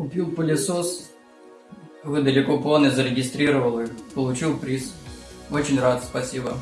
Купил пылесос, выдали купоны, зарегистрировал их, получил приз. Очень рад, спасибо.